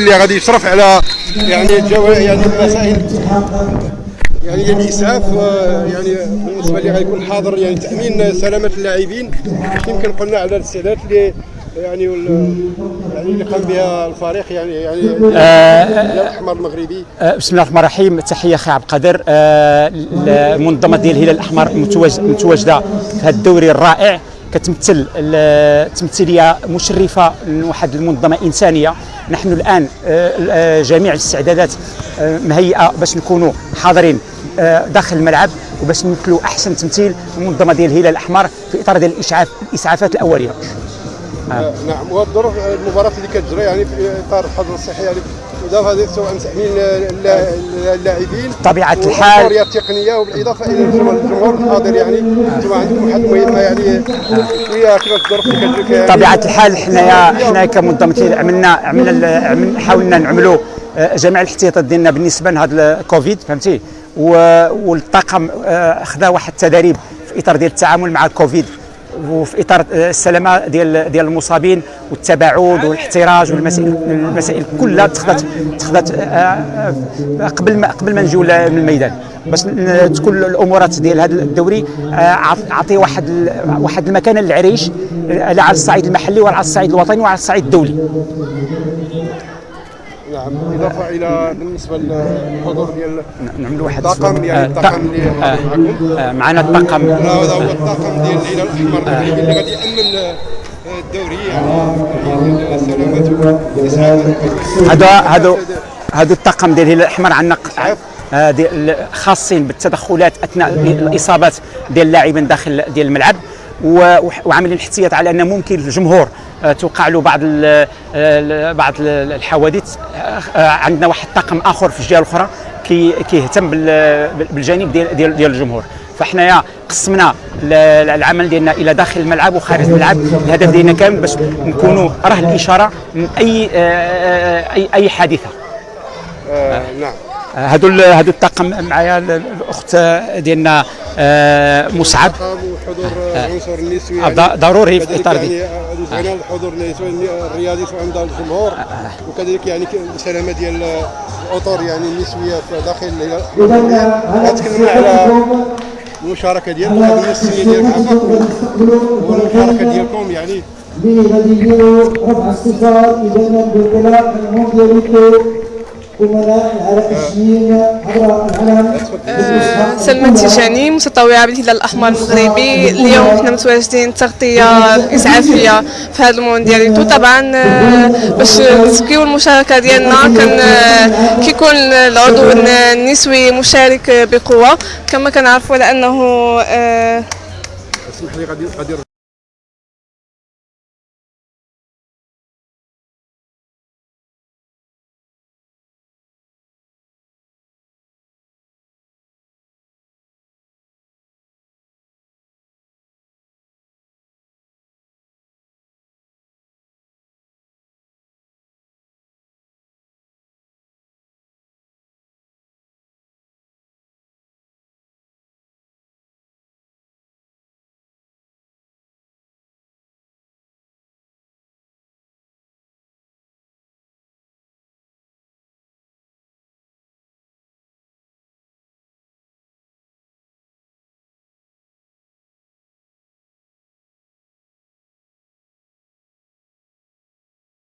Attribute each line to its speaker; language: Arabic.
Speaker 1: اللي غادي يشرف على يعني الجو يعني المسائل. يعني الاسعاف آه، يعني بالنسبة لي غيكون حاضر يعني تأمين سلامة اللاعبين. يمكن قلنا على الاستعدادات اللي يعني وال- يعني اللي قام بها الفريق يعني يعني الأحمر المغربي.
Speaker 2: آه، بسم الله الرحمن الرحيم. تحية أخي عبد القادر. آه، المنظمة ديال الهلال الأحمر متواج- متواجدة في هذا الدوري الرائع. كتمثل تمثيلية مشرفة لواحد المنظمة إنسانية. نحن الآن آه، آه، جميع الاستعدادات آه، مهيئة باش نكونوا حاضرين داخل الملعب وباش نمثلوا أحسن تمثيل المنظمه ديال الهلال الأحمر في إطار ديال الاسعاف الإسعافات
Speaker 1: الأولية. نعم. والظروف المباراة اللي كتجري يعني في إطار الحظر الصحي يعني بالاضافه سواء اللا- اللاعبين
Speaker 2: طبيعة الحال.
Speaker 1: والحريه التقنيه وبالإضافة إلى الجمهور الحاضر يعني. أنتم عندكم واحد المهمه يعني شوية كيفاش الظروف اللي كتجري فيها يعني.
Speaker 2: طبيعة الحال حنايا حنا الهلال عملنا عملنا حاولنا نعملوا آه، جميع الاحتياطات ديالنا بالنسبة لهذا الكوفيد فهمتي؟ والطاقم آه، خدا واحد التدريب في إطار ديال التعامل مع الكوفيد. وفي إطار السلامة ديال ديال المصابين والتباعد والاحتراز والمسائل المسائل كلها تخذت تخذت آه، آه، قبل ما قبل ما نجيو من الميدان باش تكون الأمورات ديال هذا الدوري آه، عط- عطي واحد واحد المكانه للعريش على الصعيد المحلي ولا على الصعيد الوطني وعلى الصعيد الدولي.
Speaker 1: نعم إضافة إلى بالنسبة للحضور ديال
Speaker 2: نعملوا واحد
Speaker 1: الطاقم يعني
Speaker 2: آه،
Speaker 1: الطاقم اللي
Speaker 2: آه،
Speaker 1: معكم
Speaker 2: آه، معنا الطاقم.
Speaker 1: هذا هو الطاقم ديال الهلال الأحمر. المغربي اللي غادي يأمن آه، الدوري يعني والاسعاف
Speaker 2: هذا هذا هذا الطاقم ديال الهلال الأحمر عندنا آه، خاصين بالتدخلات أثناء الإصابات ديال اللاعبين داخل ديال الملعب. وعاملين احتياط على أن ممكن الجمهور آه، توقع له بعض ال- بعض ال- الحوادث آه، آه، عندنا واحد الطاقم آخر في الجهة الأخرى كي كيهتم بال- بالجانب ديال ديال ديال الجمهور. فحنايا قسمنا ال- العمل ديالنا إلى داخل الملعب وخارج الملعب. الهدف ديالنا كامل باش نكونوا راه الإشارة من أي اي أي حادثة.
Speaker 1: آه، نعم.
Speaker 2: هادو هادو الطاقم معايا ال- الأخت ديالنا آه،
Speaker 1: وحضور العنصر النسوي
Speaker 2: آه، ضروري في
Speaker 1: كذلك
Speaker 2: إطار دي.
Speaker 1: يعني نسبنا الحضور الرياضي سواء عند الجمهور وكذلك يعني السلامه ديال الاطر يعني النسويه في داخل الهلال. تكلمنا على المشاركه ديالكم هذه هي السنيه ديالك عفاك والمشاركه ديالكم يعني
Speaker 3: سلمى تيجاني متطوعة بالهلال الأحمر المغربي. اليوم حنا متواجدين تغطية إسعافية في هذا الموندياليتو طبعا آه، باش نزكيو المشاركة ديالنا كان آه، كيكون العضو النسوي مشارك بقوة. كما كنعرفوا على آه،
Speaker 1: اسمح لي غادي غادي